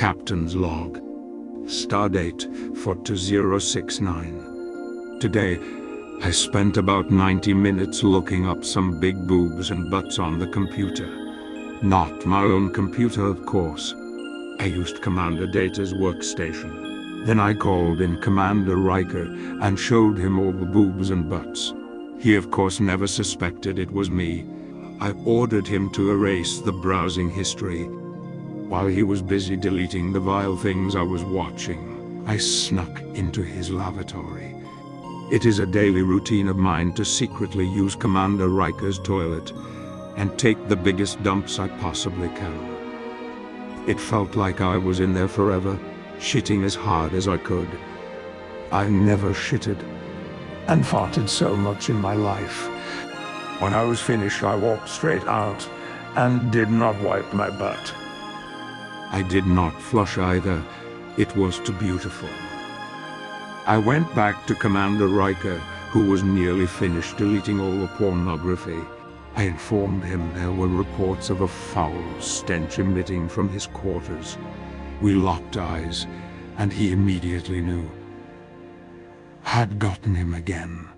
Captain's log. Stardate 42069. Today, I spent about 90 minutes looking up some big boobs and butts on the computer. Not my own computer, of course. I used Commander Data's workstation. Then I called in Commander Riker and showed him all the boobs and butts. He of course never suspected it was me. I ordered him to erase the browsing history while he was busy deleting the vile things I was watching, I snuck into his lavatory. It is a daily routine of mine to secretly use Commander Riker's toilet and take the biggest dumps I possibly can. It felt like I was in there forever, shitting as hard as I could. I never shitted and farted so much in my life. When I was finished, I walked straight out and did not wipe my butt. I did not flush either. It was too beautiful. I went back to Commander Riker, who was nearly finished deleting all the pornography. I informed him there were reports of a foul stench emitting from his quarters. We locked eyes, and he immediately knew. Had gotten him again.